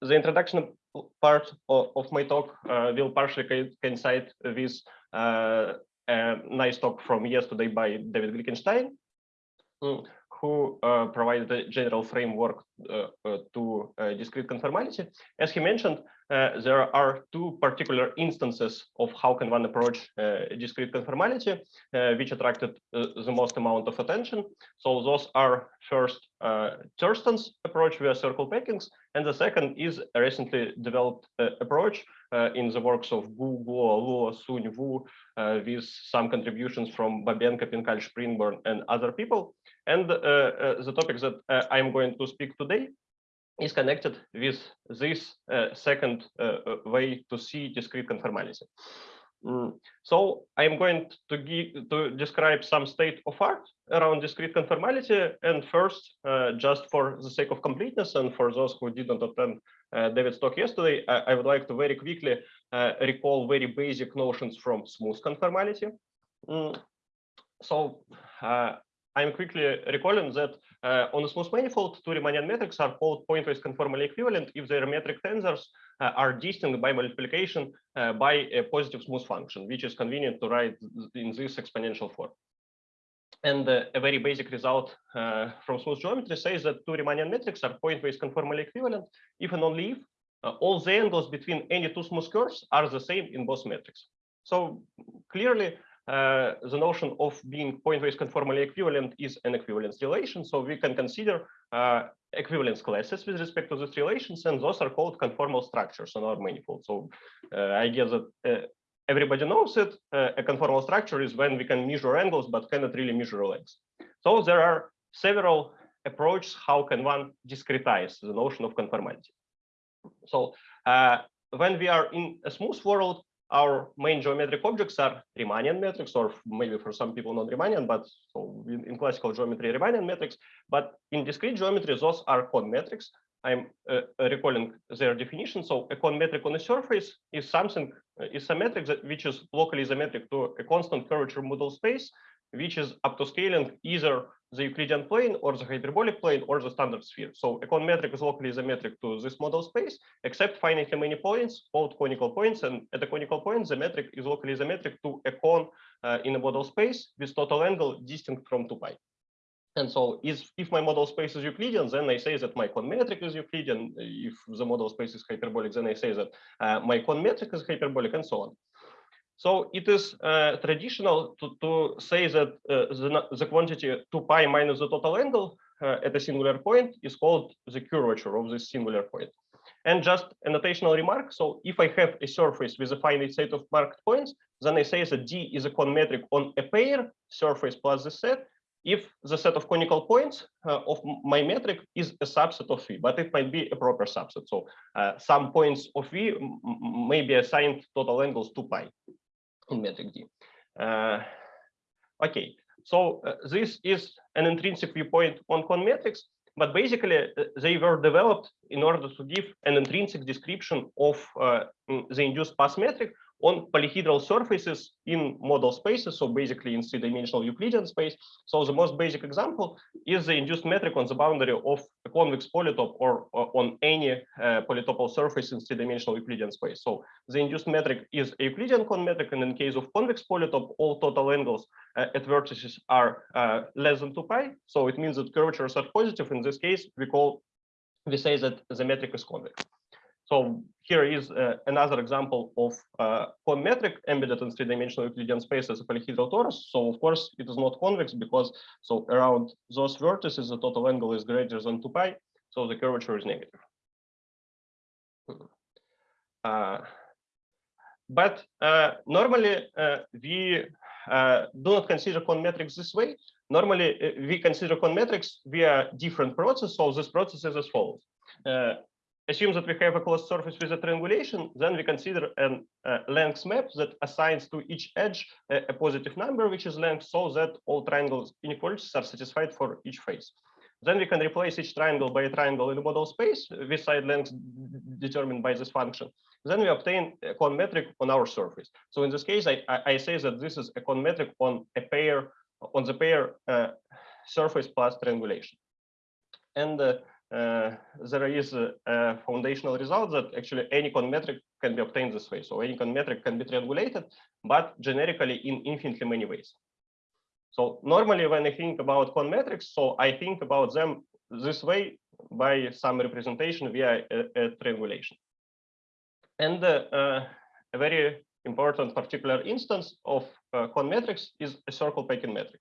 the introduction part of, of my talk uh, will partially coincide with uh, a nice talk from yesterday by David Glickenstein, who uh, provided a general framework to uh, discrete conformality. As he mentioned, uh, there are two particular instances of how can one approach uh, discrete conformality, uh, which attracted the most amount of attention. So those are first Thurston's approach via circle packings, and the second is a recently developed approach in the works of Gu, Guo, Luo, Sun, Wu, with some contributions from Bobenko, Pinkall, Springborn, and other people. And the topic that I'm going to speak today is connected with this uh, second uh, uh, way to see discrete conformality. Mm. So I'm going to give, to describe some state of art around discrete conformality. And first, uh, just for the sake of completeness and for those who didn't attend uh, David's talk yesterday, I, I, would like to very quickly uh, recall very basic notions from smooth conformality. Mm. So I'm quickly recalling that uh, on a smooth manifold, two Riemannian metrics are called pointwise conformally equivalent if their metric tensors uh, are distinct by multiplication uh, by a positive smooth function, which is convenient to write in this exponential form. And uh, a very basic result uh, from smooth geometry says that two Riemannian metrics are pointwise conformally equivalent if and only if uh, all the angles between any two smooth curves are the same in both metrics. So clearly, uh, the notion of being pointwise conformally equivalent is an equivalence relation. So we can consider uh, equivalence classes with respect to these relations, and those are called conformal structures on our manifold. So uh, I guess that uh, everybody knows it. Uh, a conformal structure is when we can measure angles, but cannot really measure lengths. So there are several approaches how can one discretize the notion of conformality. So when we are in a smooth world, our main geometric objects are Riemannian metrics, or maybe for some people not Riemannian, but so in, in, classical geometry, Riemannian metrics. But in discrete geometry, those are cone metrics. I'm uh, recalling their definition. So a cone metric on a surface is something, uh, is a metric that, which is locally symmetric to a constant curvature model space, which is up to scaling either the Euclidean plane or the hyperbolic plane or the standard sphere. So a cone metric is locally symmetric to this model space, except finitely many points called conical points. And at the conical point, the metric is locally symmetric to a cone uh, in a model space with total angle distinct from 2 pi. And so is, if my model space is Euclidean, then I say that my cone metric is Euclidean. If the model space is hyperbolic, then I say that uh, my cone metric is hyperbolic and so on. So it is uh, traditional to, to say that uh, the, the quantity 2 pi minus the total angle uh, at a singular point is called the curvature of this singular point. And just a notational remark. So if I have a surface with a finite set of marked points, then I say that D is a cone metric on a pair surface plus the set. If the set of conical points uh, of my metric is a subset of V, but it might be a proper subset. So uh, some points of V may be assigned total angles 2 pi in metric D. Okay, so uh, this is an intrinsic viewpoint on cone metrics, but basically uh, they were developed in order to give an intrinsic description of mm, the induced path metric on polyhedral surfaces in model spaces, so basically in three-dimensional Euclidean space. So the most basic example is the induced metric on the boundary of a convex polytope or, or on any uh, polytopal surface in three-dimensional Euclidean space. So the induced metric is a Euclidean cone metric, and in case of convex polytope, all total angles uh, at vertices are uh, less than 2 pi. So it means that curvatures are positive. In this case, we call we say that the metric is convex. So here is uh, another example of uh, cone metric embedded in three-dimensional Euclidean space as a polyhedral torus. So of course it is not convex because so around those vertices the total angle is greater than 2 pi, so the curvature is negative. Uh, but uh, normally uh, we uh, do not consider cone metrics this way. Normally we consider cone metrics via different process. So this process is as follows assume that we have a closed surface with a triangulation, then we consider a uh, length map that assigns to each edge a, a, positive number, which is length, so that all triangle inequalities are satisfied for each face. Then we can replace each triangle by a triangle in the model space with side lengths determined by this function. Then we obtain a cone metric on our surface. So in this case, I, I, say that this is a cone metric on a pair on the pair uh, surface plus triangulation. And uh, uh, there is a, a, foundational result that actually any cone metric can be obtained this way. So any cone metric can be triangulated, but generically in infinitely many ways. So normally when I think about cone metrics, so I think about them this way by some representation via a, a triangulation. And uh, uh, a very important particular instance of uh, cone metrics is a circle packing metric.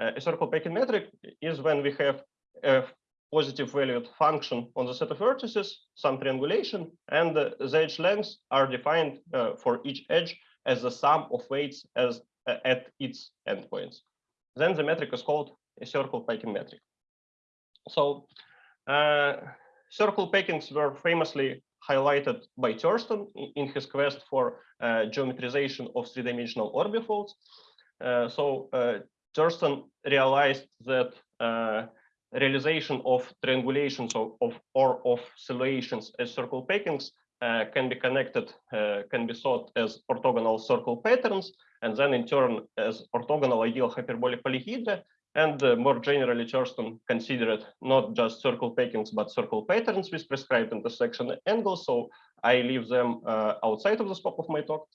Uh, a circle packing metric is when we have a positive valued function on the set of vertices, some triangulation, and the edge lengths are defined uh, for each edge as the sum of weights as uh, at its endpoints. Then the metric is called a circle packing metric. So uh, circle packings were famously highlighted by Thurston in his quest for uh, geometrization of three-dimensional orbifolds. Uh, so uh, Thurston realized that realization of triangulations of, of or of silhouettes as circle packings uh, can be connected, uh, can be thought as orthogonal circle patterns, and then in turn as orthogonal ideal hyperbolic polyhedra. And uh, more generally, Thurston considered not just circle packings, but circle patterns with prescribed intersection angles. So I leave them uh, outside of the scope of my talk.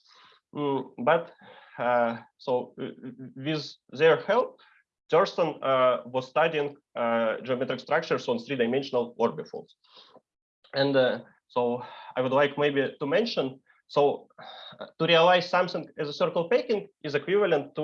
Mm, but uh, so uh, with their help, Thurston uh, was studying uh, geometric structures on three-dimensional orbifolds. And uh, so I would like maybe to mention, so to realize something as a circle packing is equivalent to,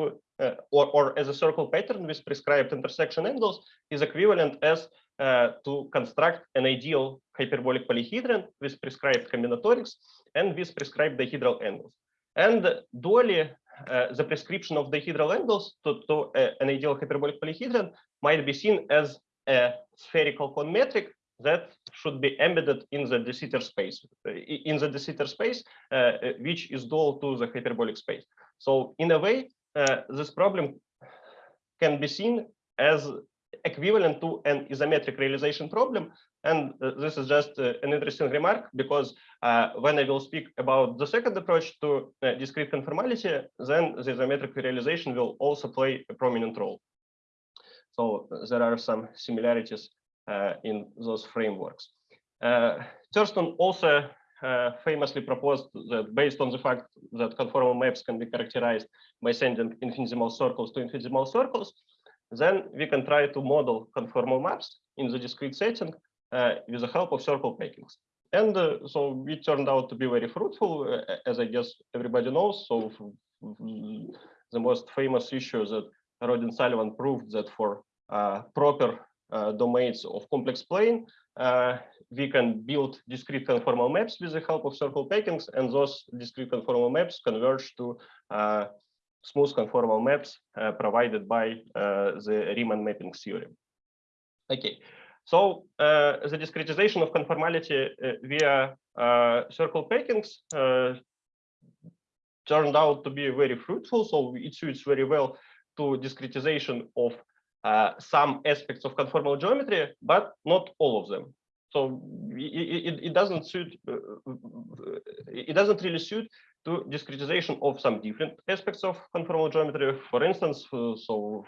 or, or as a circle pattern with prescribed intersection angles is equivalent as uh, to construct an ideal hyperbolic polyhedron with prescribed combinatorics and with prescribed dihedral angles. And dually, uh, the prescription of dihedral angles to, to uh, an ideal hyperbolic polyhedron might be seen as a spherical cone metric that should be embedded in the de Sitter space, uh, in the de Sitter space, uh, which is dual to the hyperbolic space. So in a way, this problem can be seen as equivalent to an isometric realization problem. And uh, this is just uh, an interesting remark because uh, when I will speak about the second approach to uh, discrete conformality, then the isometric realization will also play a prominent role. So there are some similarities uh, in those frameworks. Uh, Thurston also famously proposed that based on the fact that conformal maps can be characterized by sending infinitesimal circles to infinitesimal circles, then we can try to model conformal maps in the discrete setting uh, with the help of circle packings. And uh, so it turned out to be very fruitful, uh, as I guess everybody knows. So the most famous issue that Rodin Sullivan proved that for proper domains of complex plane, we can build discrete conformal maps with the help of circle packings, and those discrete conformal maps converge to smooth conformal maps uh, provided by uh, the Riemann mapping theorem. Okay, so uh, the discretization of conformality via circle packings turned out to be very fruitful. So it suits very well to discretization of uh, some aspects of conformal geometry, but not all of them. So it, it, it doesn't suit, uh, it doesn't really suit to discretization of some different aspects of conformal geometry. For instance, uh, so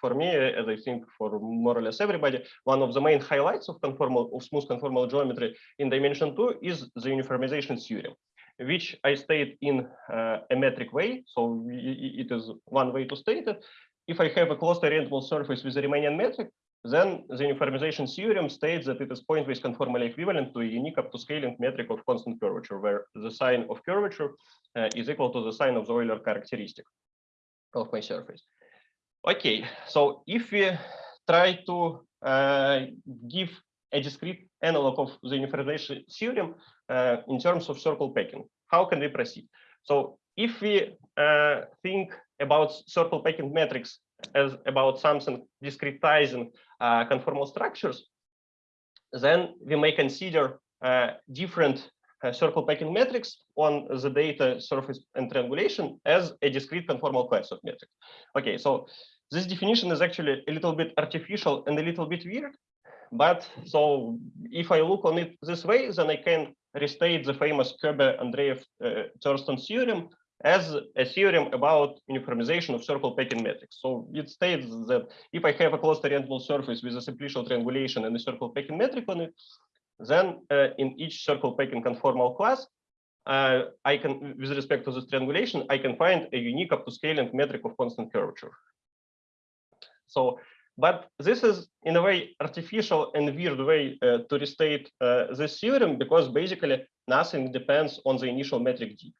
for me, as I think for more or less everybody, one of the main highlights of conformal of smooth conformal geometry in dimension two is the uniformization theorem, which I state in uh, a metric way. So it is one way to state it. If I have a closed orientable surface with a Riemannian metric, then the uniformization theorem states that it is pointwise conformally equivalent to a unique up to scaling metric of constant curvature, where the sign of curvature uh, is equal to the sign of the Euler characteristic of my surface. Okay, so if we try to uh, give a discrete analog of the uniformization theorem uh, in terms of circle packing, how can we proceed? So if we uh, think about circle packing metrics as about something discretizing uh, conformal structures, then we may consider uh, different uh, circle packing metrics on the data surface and triangulation as a discrete conformal class of metrics. Okay, so this definition is actually a little bit artificial and a little bit weird. But so if I look on it this way, then I can restate the famous Andreev uh, theorem as a theorem about uniformization of circle packing metrics. So it states that if I have a closed orientable surface with a simplicial triangulation and a circle packing metric on it, then uh, in each circle packing conformal class, uh, I can, with respect to this triangulation, I can find a unique up to scaling metric of constant curvature. So, but this is in a way artificial and weird way uh, to restate uh, this theorem because basically nothing depends on the initial metric D.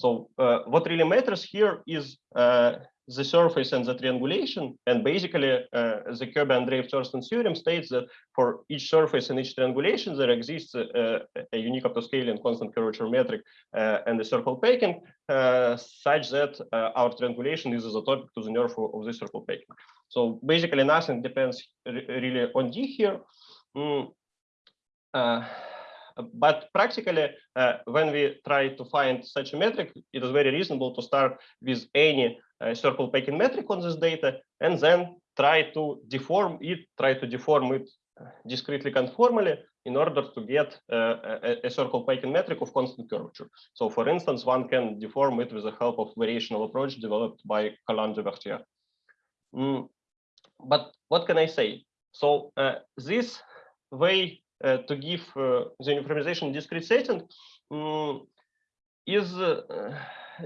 So uh, what really matters here is uh, the surface and the triangulation. And basically, uh, the Koebe-Andreev-Thurston theorem states that for each surface and each triangulation, there exists a, a unique upto-scale and constant curvature metric uh, and the circle packing, uh, such that uh, our triangulation is isotopic to the nerve of, this circle packing. So basically, nothing depends really on D here. Mm but practically, uh, when we try to find such a metric, it is very reasonable to start with any uh, circle packing metric on this data, and then try to deform it, try to deform it discretely conformally in order to get uh, a, a, circle packing metric of constant curvature. So for instance, one can deform it with the help of variational approach developed by Colin de Mm. But what can I say? So uh, this way uh, to give uh, the uniformization discrete setting um, is uh,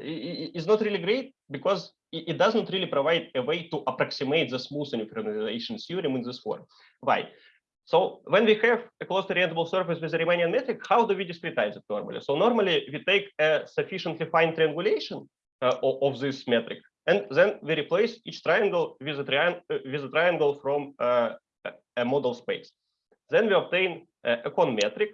is not really great because it doesn't really provide a way to approximate the smooth uniformization theorem in this form. Why? So when we have a closed orientable surface with a Riemannian metric, how do we discretize it normally? So normally we take a sufficiently fine triangulation uh, of, this metric, and then we replace each triangle with a, triang with a triangle from uh, a model space. Then we obtain a cone metric,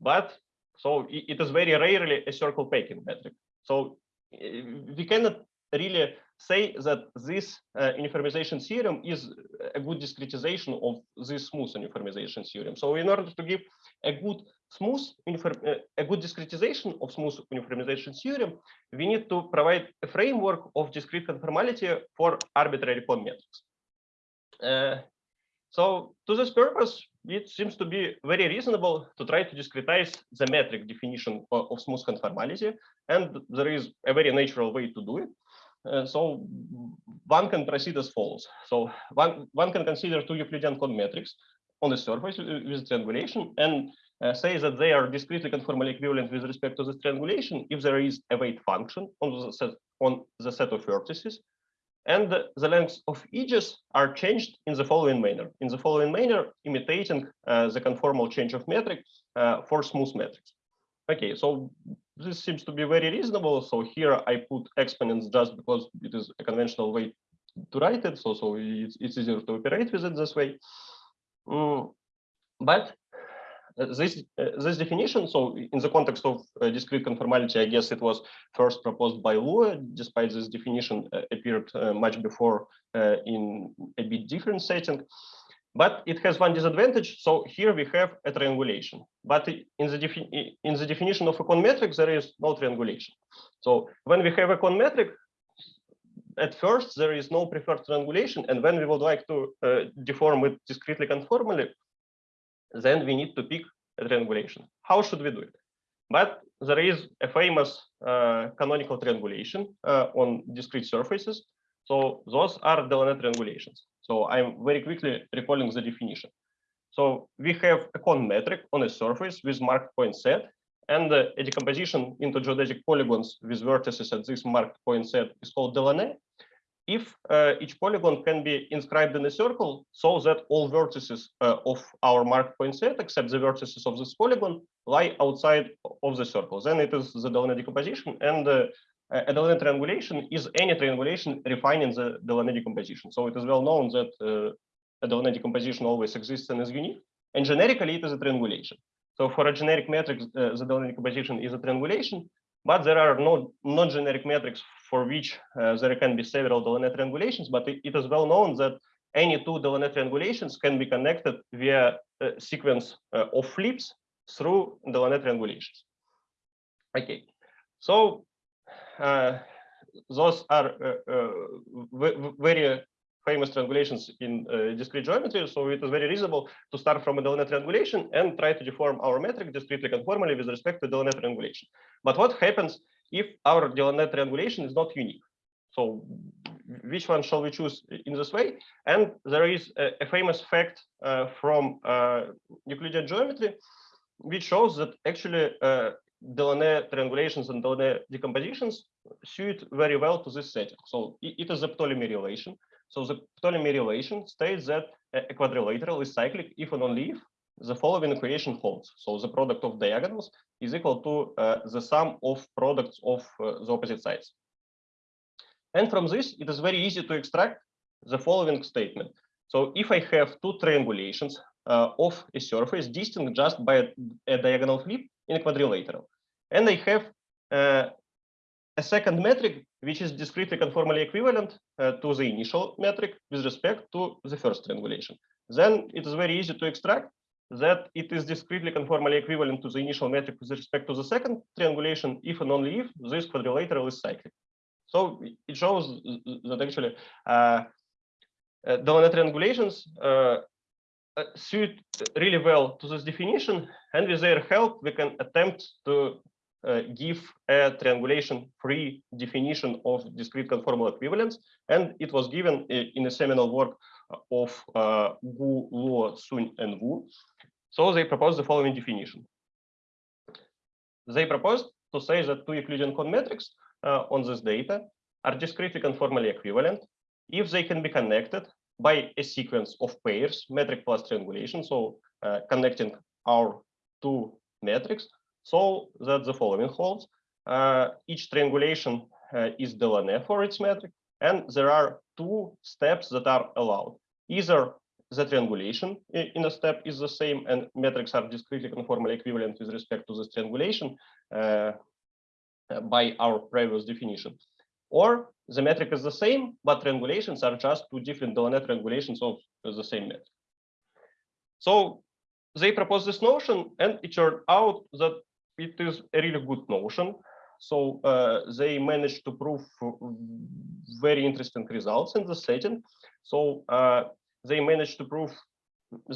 but so it is very rarely a circle packing metric. So we cannot really say that this uh, uniformization theorem is a good discretization of this smooth uniformization theorem. So in order to give a good smooth uh, a good discretization of smooth uniformization theorem, we need to provide a framework of discrete conformality for arbitrary cone metrics. Uh, so to this purpose, it seems to be very reasonable to try to discretize the metric definition of, smooth conformality. And there is a very natural way to do it. Uh, so one can proceed as follows. So one, one can consider two Euclidean cone metrics on the surface with triangulation and uh, say that they are discretely conformally equivalent with respect to this triangulation if there is a weight function on the set, on the set of vertices and the lengths of edges are changed in the following manner. In the following manner, imitating uh, the conformal change of metric uh, for smooth metrics. Okay, so this seems to be very reasonable. So here I put exponents just because it is a conventional way to write it. So, so it's, it's easier to operate with it this way. Mm, but this uh, this definition, so in the context of uh, discrete conformality, I guess it was first proposed by Luo, despite this definition appeared much before in a bit different setting. But it has one disadvantage. So here we have a triangulation. But in the, in the definition of a cone metric, there is no triangulation. So when we have a cone metric, at first there is no preferred triangulation. And when we would like to uh, deform it discretely conformally, then we need to pick a triangulation. How should we do it? But there is a famous uh, canonical triangulation uh, on discrete surfaces. So those are Delaunay triangulations. So I'm very quickly recalling the definition. So we have a cone metric on a surface with marked point set, and uh, a decomposition into geodesic polygons with vertices at this marked point set is called Delaunay if uh, each polygon can be inscribed in a circle so that all vertices uh, of our marked point set except the vertices of this polygon lie outside of the circle. Then it is the Delaunay decomposition and uh, a Delaunay triangulation is any triangulation refining the Delaunay decomposition. So it is well known that uh, a Delaunay decomposition always exists and is unique and generically it is a triangulation. So for a generic metric, uh, the Delaunay decomposition is a triangulation, but there are no non-generic metrics for which uh, there can be several Delaunay triangulations, but it, it is well known that any two Delaunay triangulations can be connected via a sequence uh, of flips through Delaunay triangulations. Okay, so uh, those are uh, uh, very famous triangulations in uh, discrete geometry. So it is very reasonable to start from a Delaunay triangulation and try to deform our metric discretely conformally with respect to Delaunay triangulation. But what happens if our Delaunay triangulation is not unique. So which one shall we choose in this way? And there is a, a famous fact uh, from uh, Euclidean geometry, which shows that actually uh, Delaunay triangulations and Delaunay decompositions suit very well to this setting. So it, it is a Ptolemy relation. So the Ptolemy relation states that a quadrilateral is cyclic if and only if the following equation holds. So the product of diagonals is equal to uh, the sum of products of uh, the opposite sides. And from this, it is very easy to extract the following statement. So if I have two triangulations uh, of a surface distinct just by a, a, diagonal flip in a quadrilateral, and I have uh, a second metric which is discretely conformally equivalent uh, to the initial metric with respect to the first triangulation, then it is very easy to extract that it is discretely conformally equivalent to the initial metric with respect to the second triangulation if and only if this quadrilateral is cyclic. So it shows that actually uh, uh, Delaunay triangulations uh, uh, suit really well to this definition, and with their help, we can attempt to uh, give a triangulation-free definition of discrete conformal equivalence, and it was given in a seminal work of uh, Gu, Luo, Sun, and Wu. So they proposed the following definition. They proposed to say that two Euclidean cone metrics uh, on this data are discretely conformally equivalent if they can be connected by a sequence of pairs, metric plus triangulation, so uh, connecting our two metrics, so that the following holds. Uh, each triangulation uh, is Delaunay for its metric, and there are two steps that are allowed. Either the triangulation in a step is the same, and metrics are discretely conformally equivalent with respect to this triangulation uh, by our previous definition. Or the metric is the same, but triangulations are just two different Delaunay triangulations of the same metric. So they proposed this notion, and it turned out that it is a really good notion. So uh, they managed to prove very interesting results in the setting. So uh, they managed to prove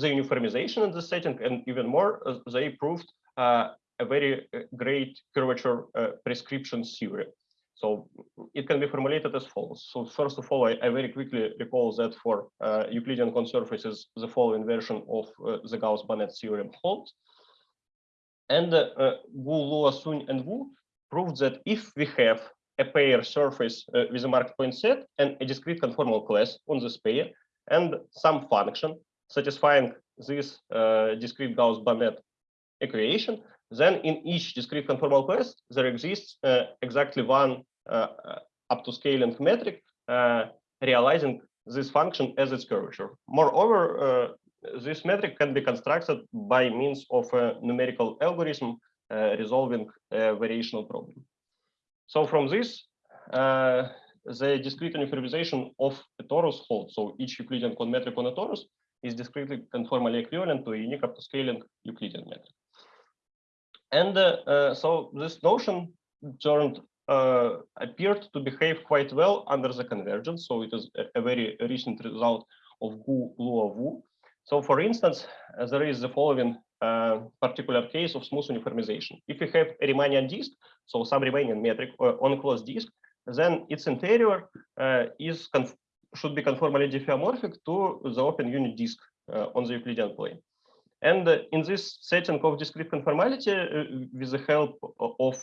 the uniformization in the setting, and even more, uh, they proved uh, a very uh, great curvature uh, prescription theory. So it can be formulated as follows. So first of all, I, I very quickly recall that for Euclidean cone surfaces, the following version of the Gauss-Bonnet theorem holds. And uh, Gu, Luo, Sun, and Wu proved that if we have a pair surface uh, with a marked point set and a discrete conformal class on this pair, and some function satisfying this uh, discrete Gauss-Bonnet equation, then in each discrete conformal class, there exists uh, exactly one uh, uh, up to scaling metric realizing this function as its curvature. Moreover, this metric can be constructed by means of a numerical algorithm resolving a variational problem. So from this, uh, the discrete uniformization of a torus holds. So each Euclidean metric on a torus is discretely conformally equivalent to a unique up to scaling Euclidean metric. And uh, uh, so this notion turned uh, appeared to behave quite well under the convergence. So it is a, a very recent result of Gu Luo Wu. So for instance, uh, there is the following uh, particular case of smooth uniformization. If you have a Riemannian disk, so some Riemannian metric uh, on closed disk, then its interior is should be conformally diffeomorphic to the open unit disk on the Euclidean plane. And in this setting of discrete conformality, uh, with the help of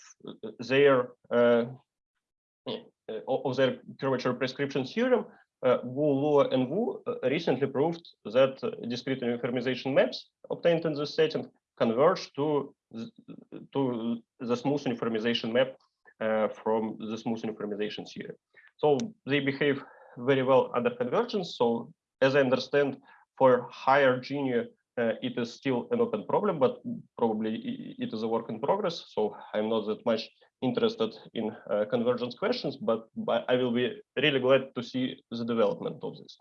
their uh, of their curvature prescription theorem, uh, Wu, Luo, and Wu recently proved that discrete uniformization maps obtained in this setting converge to to the smooth uniformization map uh, from the smooth uniformization theory. So they behave very well under convergence. So as I understand, for higher Gini uh, it is still an open problem, but probably it is a work in progress. So I'm not that much interested in uh, convergence questions, but, but I will be really glad to see the development of this.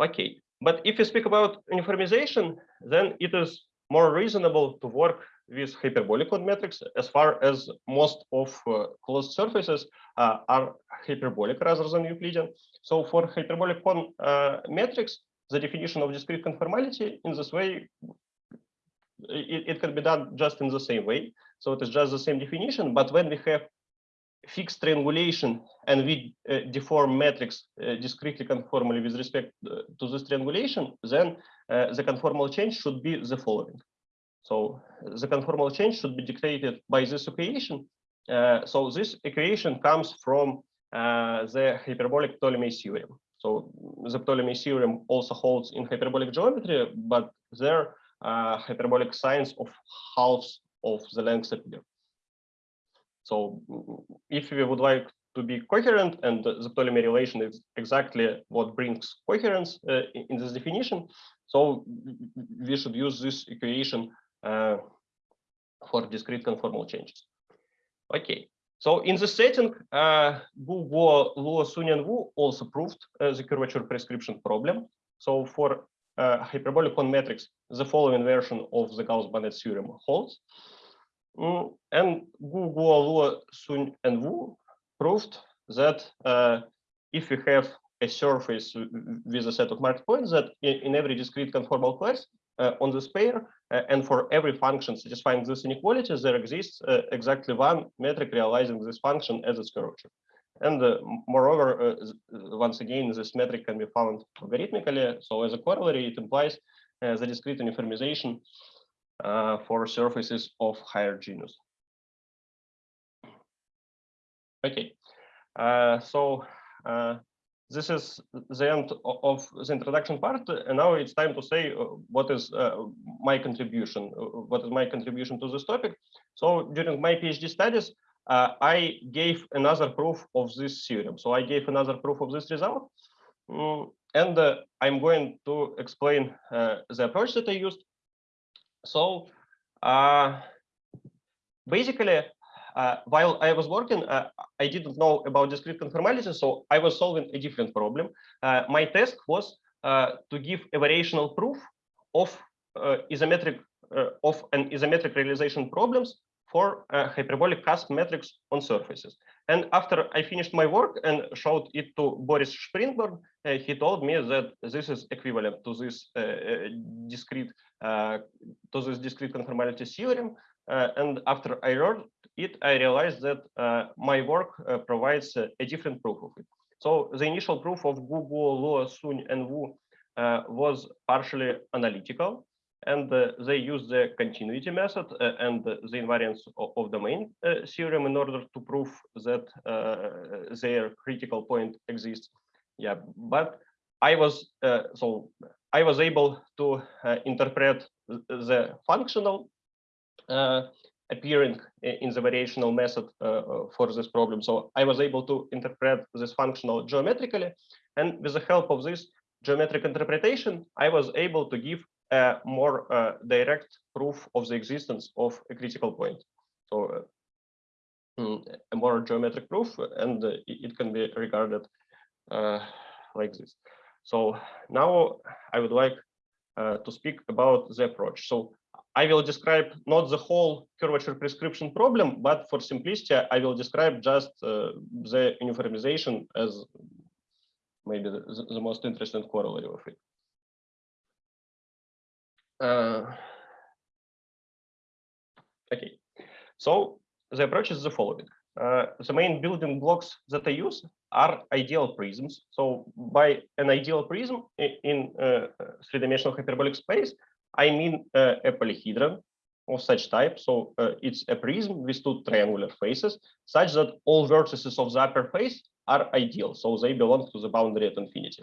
Okay, but if you speak about uniformization, then it is more reasonable to work with hyperbolic cone metrics as far as most of uh, closed surfaces uh, are hyperbolic rather than Euclidean. So for hyperbolic cone uh, metrics, the definition of discrete conformality in this way, it, it can be done just in the same way. So it is just the same definition, but when we have fixed triangulation and we uh, deform metrics uh, discretely conformally with respect uh, to this triangulation, then uh, the conformal change should be the following. So the conformal change should be dictated by this equation. Uh, so this equation comes from uh, the hyperbolic Ptolemy theorem. So the Ptolemy theorem also holds in hyperbolic geometry, but there hyperbolic sines of halves of the length appear. So if we would like to be coherent and the Ptolemy relation is exactly what brings coherence uh, in this definition. So we should use this equation uh, for discrete conformal changes. Okay, so in the setting, uh, Gu, Guo, Luo, Sun, and Wu also proved uh, the curvature prescription problem. So for uh, hyperbolic cone metrics, the following version of the Gauss-Bonnet theorem holds. Mm, and Gu, Guo, Luo, Sun, and Wu proved that uh, if we have a surface with a set of marked points, that in, in every discrete conformal class on this pair, uh, and for every function satisfying this inequality, there exists uh, exactly one metric realizing this function as its curvature. And uh, moreover, uh, once again, this metric can be found algorithmically. So as a corollary, it implies the discrete uniformization uh, for surfaces of higher genus. Okay, uh, so uh, this is the end of the introduction part, and now it's time to say uh, what is uh, my contribution, uh, what is my contribution to this topic. So during my PhD studies, I gave another proof of this theorem. So I gave another proof of this result, mm, and I'm going to explain the approach that I used. So uh, basically, uh, while I was working, uh, I didn't know about discrete conformality, so I was solving a different problem. Uh, my task was to give a variational proof of isometric of an isometric realization problems for hyperbolic cusp metrics on surfaces. And after I finished my work and showed it to Boris Springborn, uh, he told me that this is equivalent to this uh, discrete uh, to this discrete conformality theorem. and after I learned it, I realized that uh, my work uh, provides uh, a different proof of it. So the initial proof of Gu, Guo, Luo, Sun, and Wu was partially analytical and uh, they used the continuity method uh, and the invariance of, of domain uh, theorem in order to prove that their critical point exists. Yeah, but I was so I was able to interpret the functional appearing in the variational method uh, for this problem. So I was able to interpret this functional geometrically. And with the help of this geometric interpretation, I was able to give a more uh, direct proof of the existence of a critical point. So uh, mm, a more geometric proof, and uh, it can be regarded uh, like this. So now I would like uh, to speak about the approach. So I will describe not the whole curvature prescription problem, but for simplicity, I will describe just uh, the uniformization as maybe the, the most interesting corollary of it. Uh, okay, so the approach is the following. Uh, the main building blocks that I use are ideal prisms. So by an ideal prism in uh, three-dimensional hyperbolic space, I mean a polyhedron of such type. So uh, it's a prism with two triangular faces, such that all vertices of the upper face are ideal. So they belong to the boundary at infinity.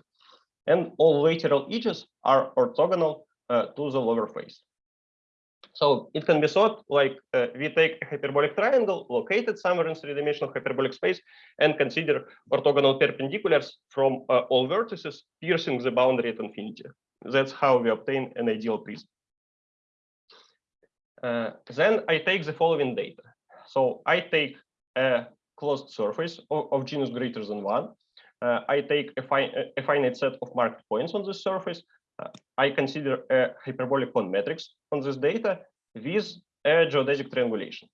And all lateral edges are orthogonal uh, to the lower face. So it can be thought like uh, we take a hyperbolic triangle located somewhere in three-dimensional hyperbolic space and consider orthogonal perpendiculars from uh, all vertices piercing the boundary at infinity. That's how we obtain an ideal prism. Uh, then I take the following data. So I take a closed surface of, of genus greater than one. Uh, I take a, fi a finite set of marked points on this surface I consider a hyperbolic cone metrics on this data with a geodesic triangulation.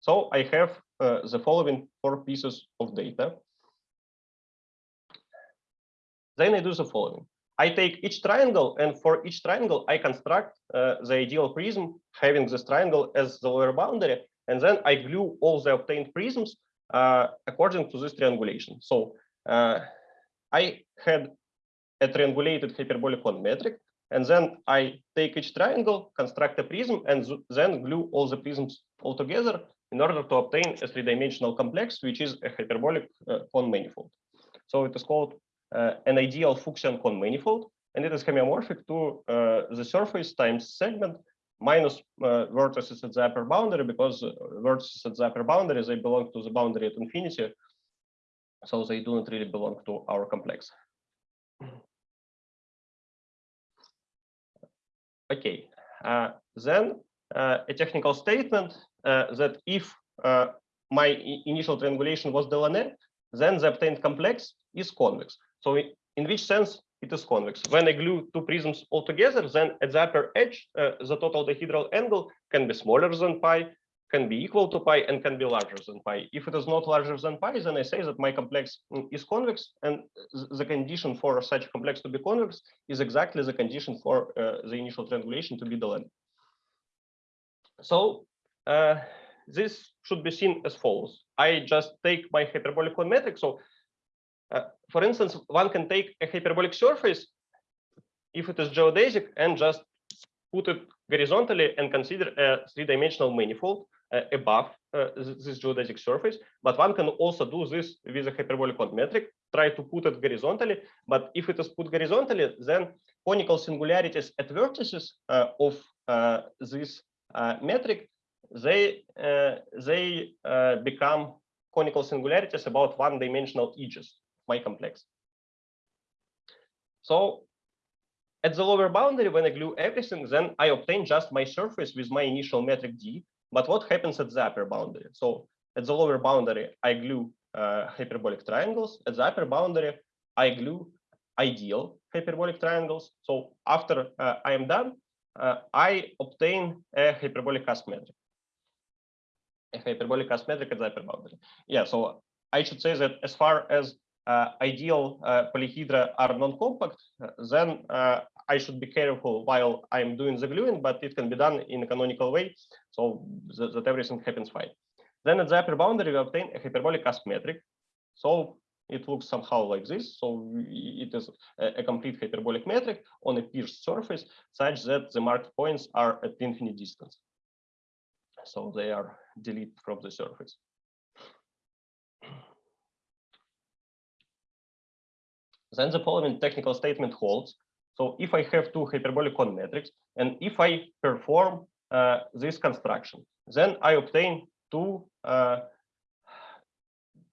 So I have uh, the following four pieces of data. Then I do the following. I take each triangle, and for each triangle, I construct uh, the ideal prism having this triangle as the lower boundary, and then I glue all the obtained prisms uh, according to this triangulation. So uh, I had a triangulated hyperbolic cone metric, and then I take each triangle, construct a prism, and then glue all the prisms all together in order to obtain a three-dimensional complex, which is a hyperbolic uh, cone manifold. So it is called uh, an ideal Fuchsian cone manifold, and it is homeomorphic to uh, the surface times segment minus uh, vertices at the upper boundary because uh, vertices at the upper boundary they belong to the boundary at infinity, so they do not really belong to our complex. Okay, uh, then uh, a technical statement uh, that if uh, my initial triangulation was Delaunay, then the obtained complex is convex. So in which sense it is convex? When I glue two prisms all together, then at the upper edge, uh, the total dihedral angle can be smaller than pi, can be equal to pi, and can be larger than pi. If it is not larger than pi, then I say that my complex mm, is convex, and the condition for such a complex to be convex is exactly the condition for uh, the initial triangulation to be Delaunay. So uh, this should be seen as follows. I just take my hyperbolic cone metric. So uh, for instance, one can take a hyperbolic surface if it is geodesic and just put it horizontally and consider a three-dimensional manifold uh, above uh, this geodesic surface. But one can also do this with a hyperbolic metric, try to put it horizontally. But if it is put horizontally, then conical singularities at vertices uh, of uh, this metric they they become conical singularities about one-dimensional edges my complex. So at the lower boundary, when I glue everything, then I obtain just my surface with my initial metric D. But what happens at the upper boundary? So at the lower boundary, I glue uh, hyperbolic triangles. At the upper boundary, I glue ideal hyperbolic triangles. So after uh, I am done, uh, I obtain a hyperbolic cusp metric a hyperbolic cusp metric at the upper boundary. Yeah, so I should say that as far as ideal uh, polyhedra are non-compact, then uh, I should be careful while I'm doing the gluing, but it can be done in a canonical way, so that, that everything happens fine. Then at the upper boundary, we obtain a hyperbolic cusp metric. So it looks somehow like this. So it is a, complete hyperbolic metric on a pierced surface such that the marked points are at infinite distance. So they are deleted from the surface. Then the following technical statement holds. So if I have two hyperbolic cone metrics, and if I perform uh, this construction, then I obtain two, uh,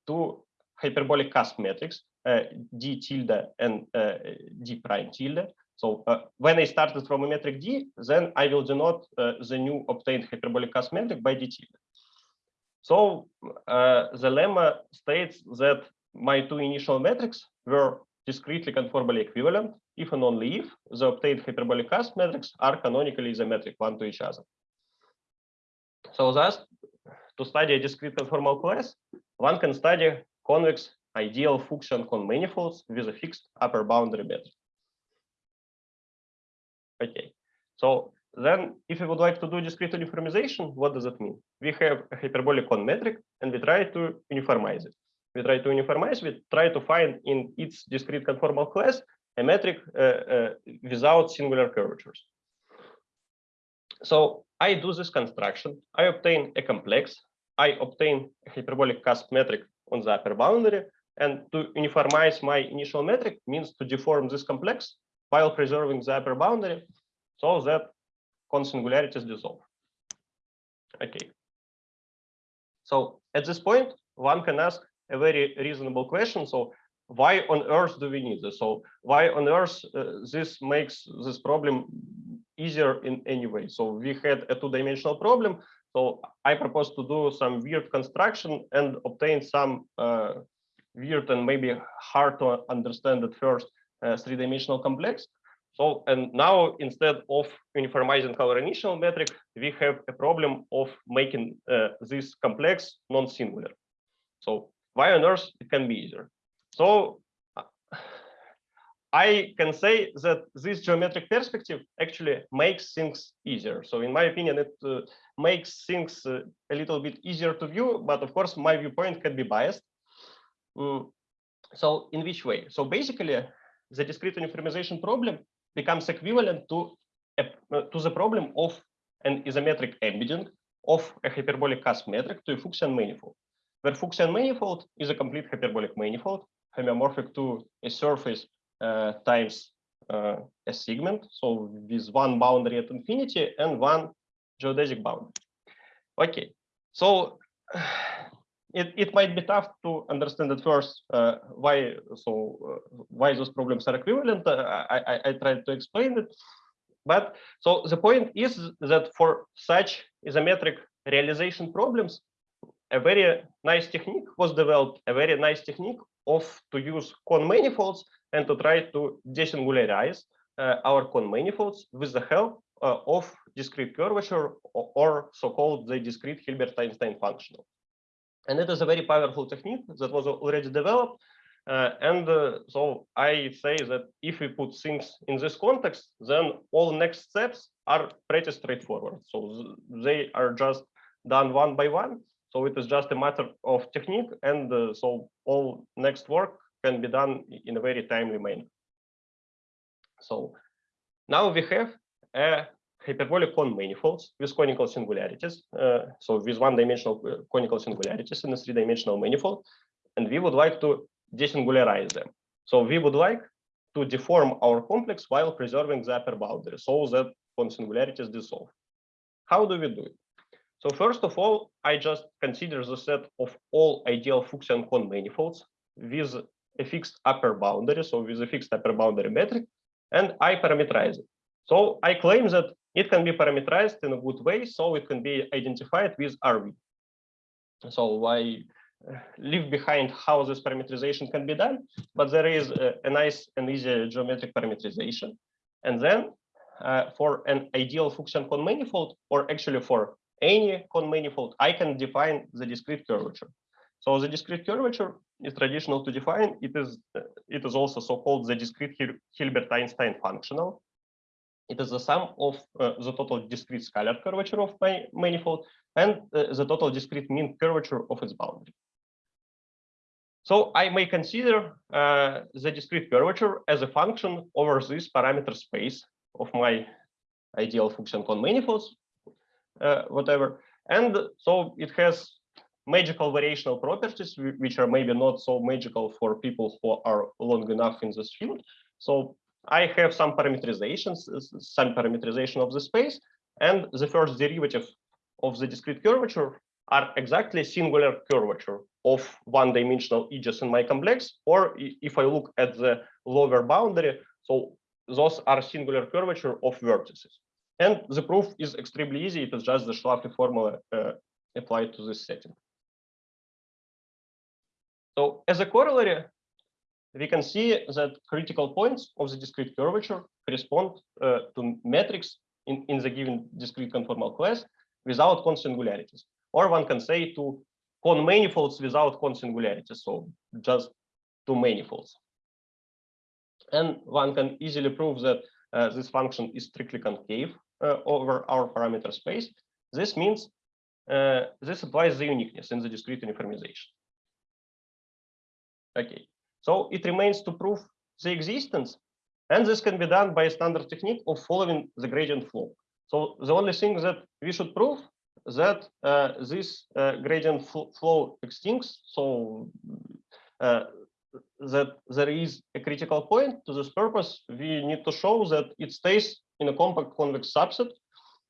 two hyperbolic cusp metrics, uh, d tilde and uh, d prime tilde, so uh, when I started from a metric D, then I will denote uh, the new obtained hyperbolic cusp metric by d tilde. So the lemma states that my two initial metrics were discretely conformably equivalent if and only if the obtained hyperbolic cusp metrics are canonically symmetric one to each other. So thus, to study a discrete conformal class, one can study convex ideal Fuchsian cone manifolds with a fixed upper boundary metric. Okay, so then if we would like to do discrete uniformization, what does it mean? We have a hyperbolic cone metric and we try to uniformize it. We try to uniformize, we try to find in its discrete conformal class a metric uh, uh, without singular curvatures. So I do this construction, I obtain a complex, I obtain a hyperbolic cusp metric on the upper boundary, and to uniformize my initial metric means to deform this complex while preserving the upper boundary so that cone singularities dissolve. Okay. So at this point, one can ask a very reasonable question. So why on earth do we need this? So why on earth uh, this makes this problem easier in any way? So we had a two-dimensional problem. So I propose to do some weird construction and obtain some uh, weird and maybe hard to understand at first uh, three-dimensional complex. So, and now instead of uniformizing our initial metric, we have a problem of making uh, this complex non-singular. So why on earth it can be easier? So I can say that this geometric perspective actually makes things easier. So in my opinion, it uh, makes things uh, a little bit easier to view, but of course my viewpoint can be biased. Mm. So in which way? So basically the discrete uniformization problem becomes equivalent to, a, uh, to the problem of an isometric embedding of a hyperbolic cusp metric to a Fuchsian manifold, where Fuchsian manifold is a complete hyperbolic manifold homeomorphic to a surface uh, times uh, a segment, so with one boundary at infinity and one geodesic boundary. Okay, so it, it might be tough to understand at first uh, why so uh, why those problems are equivalent. Uh, I, I, I tried to explain it, but so the point is that for such isometric realization problems, a very nice technique was developed, a very nice technique of to use cone manifolds and to try to desingularize uh, our cone manifolds with the help uh, of discrete curvature or, or so-called the discrete Hilbert-Einstein functional. And it is a very powerful technique that was already developed. Uh, and uh, so I say that if we put things in this context, then all next steps are pretty straightforward. So they are just done one by one. So it is just a matter of technique. And uh, so all next work can be done in a very timely manner. So now we have a hyperbolic cone manifolds with conical singularities. Uh, so with one-dimensional uh, conical singularities in a three-dimensional manifold, and we would like to desingularize them. So we would like to deform our complex while preserving the upper boundary so that cone singularities dissolve. How do we do it? So first of all, I just consider the set of all ideal Fuchsian cone manifolds with a fixed upper boundary, so with a fixed upper boundary metric, and I parameterize it. So I claim that it can be parameterized in a good way, so it can be identified with RV. So I uh, leave behind how this parameterization can be done, but there is a, a nice and easy geometric parameterization. And then uh, for an ideal Fuchsian cone manifold, or actually for any cone manifold, I can define the discrete curvature. So the discrete curvature is traditional to define. It is it is also so-called the discrete Hilbert-Einstein functional. It is the sum of uh, the total discrete scalar curvature of my manifold and uh, the total discrete mean curvature of its boundary. So I may consider uh, the discrete curvature as a Fuchsian over this parameter space of my ideal function cone manifolds, uh, whatever. And so it has magical variational properties, which are maybe not so magical for people who are long enough in this field. So I have some parameterizations, some parameterization of the space, and the first derivative of the discrete curvature are exactly singular curvature of one-dimensional edges in my complex, or if I look at the lower boundary, so those are singular curvature of vertices. And the proof is extremely easy. It is just the Schläfli formula uh, applied to this setting. So as a corollary, we can see that critical points of the discrete curvature correspond uh, to metrics in, in the given discrete conformal class without cone singularities. Or one can say to cone manifolds without cone singularities, so just two manifolds. And one can easily prove that uh, this function is strictly concave over our parameter space. This means uh, this applies the uniqueness in the discrete uniformization. Okay, so it remains to prove the existence, and this can be done by a standard technique of following the gradient flow. So the only thing that we should prove that uh, this uh, gradient fl flow extincts, so uh, that there is a critical point to this purpose, we need to show that it stays in a compact convex subset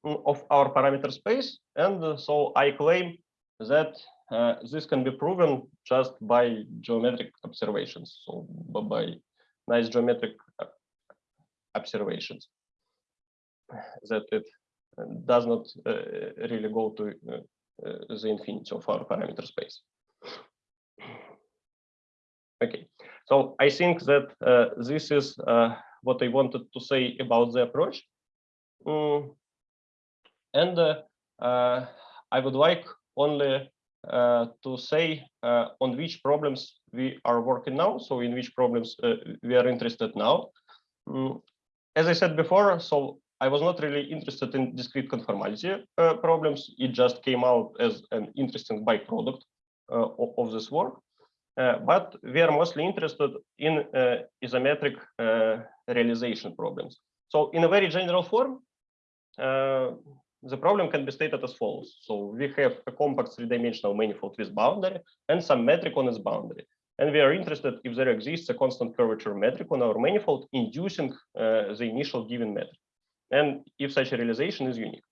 mm, of our parameter space. And uh, so I claim that uh, this can be proven just by geometric observations, so by nice geometric uh, observations that it uh, does not uh, really go to uh, the infinity of our parameter space. Okay, so I think that this is what I wanted to say about the approach. Mm. And I would like only uh, to say uh, on which problems we are working now. So in which problems uh, we are interested now. Mm, as I said before, so I was not really interested in discrete conformality uh, problems. It just came out as an interesting byproduct uh, of, of, this work. Uh, but we are mostly interested in isometric realization problems. So in a very general form, the problem can be stated as follows. So we have a compact three-dimensional manifold with boundary and some metric on its boundary. And we are interested if there exists a constant curvature metric on our manifold inducing uh, the initial given metric. And if such a realization is unique.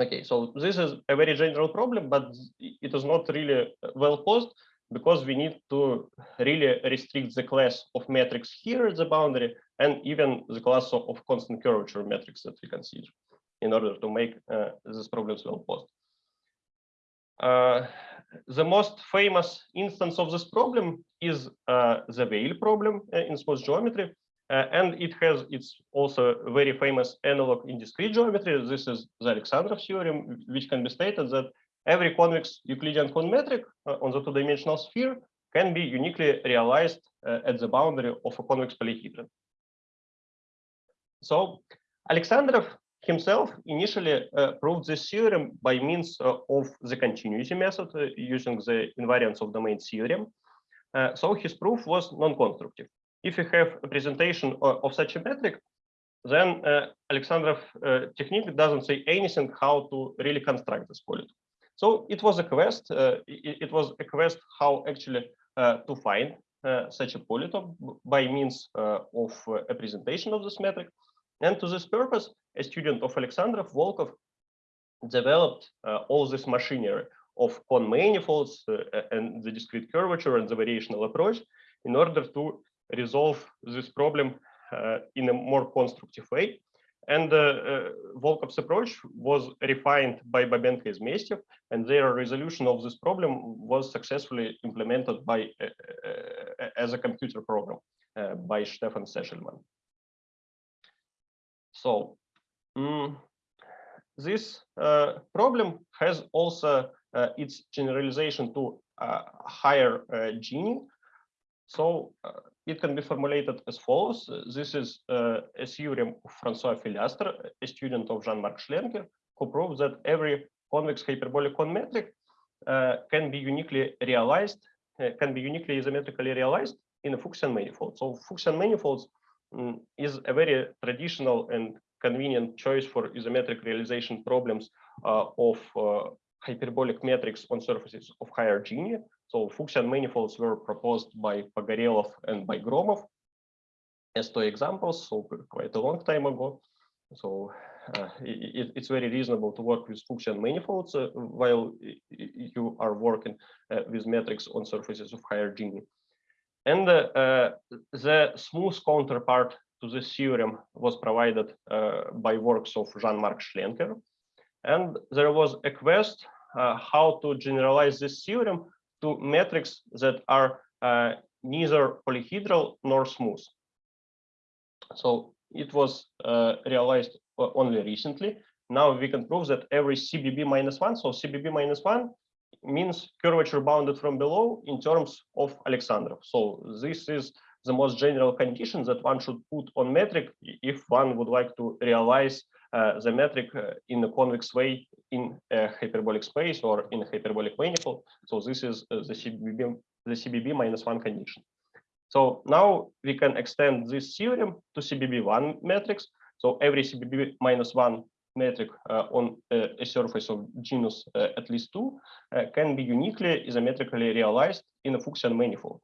Okay, so this is a very general problem, but it is not really well posed because we need to really restrict the class of metrics here at the boundary and even the class of, of constant curvature metrics that we consider in order to make uh, these problems well posed. Uh, the most famous instance of this problem is uh, the Weyl problem uh, in smooth geometry. Uh, and it has its also very famous analog in discrete geometry. This is the Alexandrov theorem, which can be stated that every convex Euclidean cone metric uh, on the two-dimensional sphere can be uniquely realized at the boundary of a convex polyhedron. So Alexandrov himself initially uh, proved this theorem by means uh, of the continuity method uh, using the invariance of domain theorem. Uh, so his proof was non-constructive. If you have a presentation of, of such a metric, then uh, Alexandrov uh, technique doesn't say anything how to really construct this polyton. So it was a quest. It, it, was a quest how actually to find such a polyton by means of a presentation of this metric. And to this purpose, a student of Alexandrov, Volkov, developed uh, all this machinery of cone manifolds uh, and the discrete curvature and the variational approach in order to resolve this problem uh, in a more constructive way. And uh, uh, Volkov's approach was refined by Bobenko and Izmestyev, and their resolution of this problem was successfully implemented by uh, as a computer program by Stefan Sechelmann. So mm, this uh, problem has also uh, its generalization to uh, higher uh, Gini. So uh, it can be formulated as follows. This is uh, a theorem of Francois Fillastre, a student of Jean-Marc Schlenker, who proved that every convex hyperbolic cone metric can be uniquely realized, can be uniquely isometrically realized in a Fuchsian manifold. So Fuchsian manifolds Mm, is a very traditional and convenient choice for isometric realization problems uh, of uh, hyperbolic metrics on surfaces of higher Gini. So Fuchsian manifolds were proposed by Pogorelov and by Gromov as two examples, so quite a long time ago. So uh, it, it's very reasonable to work with Fuchsian manifolds uh, while you are working uh, with metrics on surfaces of higher Gini. And uh, the smooth counterpart to this theorem was provided uh, by works of Jean-Marc Schlenker. And there was a quest uh, how to generalize this theorem to metrics that are uh, neither polyhedral nor smooth. So it was uh, realized only recently. Now we can prove that every CBB minus one, so CBB minus one means curvature bounded from below in terms of Alexandrov. So this is the most general condition that one should put on metric if one would like to realize uh, the metric uh, in a convex way in a hyperbolic space or in a hyperbolic manifold. So this is uh, the CBB, the CBB minus one condition. So now we can extend this theorem to CBB1 metrics. So every CBB minus one metric uh, on uh, a surface of genus uh, at least two can be uniquely isometrically realized in a Fuchsian manifold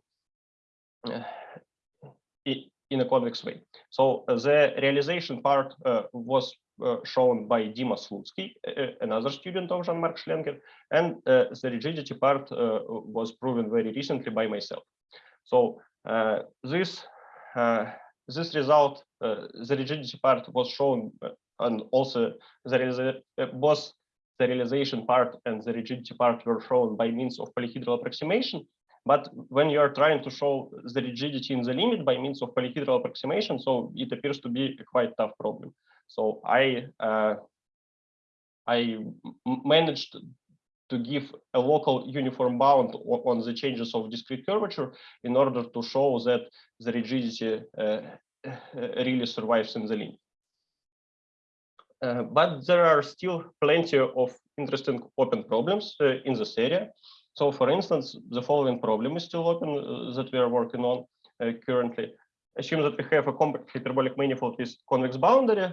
in a convex way. So the realization part was uh, shown by Dima Slutsky, uh, another student of Jean-Marc Schlenker, and uh, the rigidity part was proven very recently by myself. So this this result, the rigidity part was shown and also there is a, both the realization part and the rigidity part were shown by means of polyhedral approximation. But when you are trying to show the rigidity in the limit by means of polyhedral approximation, so it appears to be a quite tough problem. So I uh, I managed to give a local uniform bound on, the changes of discrete curvature in order to show that the rigidity uh, really survives in the limit. Uh, but there are still plenty of interesting open problems uh, in this area. So for instance, the following problem is still open uh, that we are working on uh, currently. Assume that we have a compact hyperbolic manifold with convex boundary.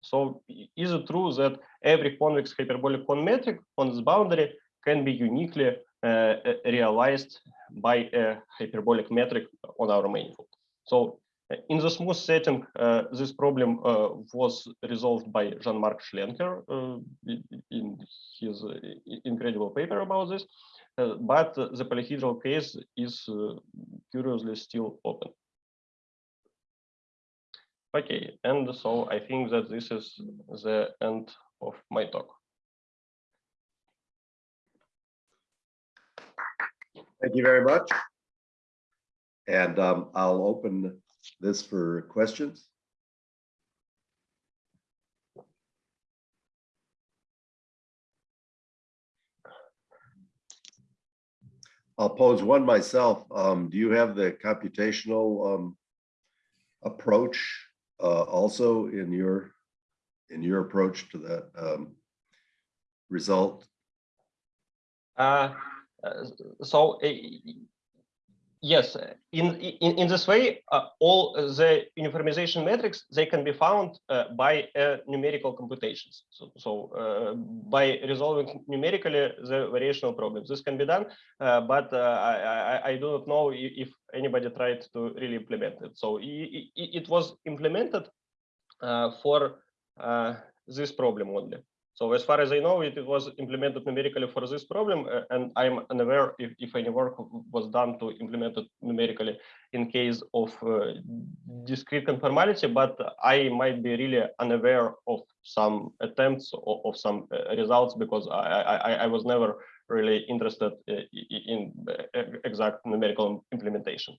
So is it true that every convex hyperbolic cone metric on this boundary can be uniquely uh, realized by a hyperbolic metric on our manifold? So in the smooth setting, uh, this problem uh, was resolved by Jean-Marc Schlenker uh, in his incredible paper about this, but the polyhedral case is curiously still open. Okay, and so I think that this is the end of my talk. Thank you very much. And um, I'll open this for questions. I'll pose one myself. Um, do you have the computational um, approach uh, also in your in your approach to that um, result? Uh, uh so uh, yes, in, in, in this way, uh, all the uniformization metrics, they can be found uh, by uh, numerical computations. So, so uh, by resolving numerically the variational problems, this can be done, uh, but uh, I, I, I, do not know if anybody tried to really implement it. So it, it was implemented for this problem only. So as far as I know, it, it was implemented numerically for this problem, uh, and I'm unaware if, if any work was done to implement it numerically in case of uh, discrete conformality, but I might be really unaware of some attempts or of some uh, results because I, I, I was never really interested uh, in uh, exact numerical implementation.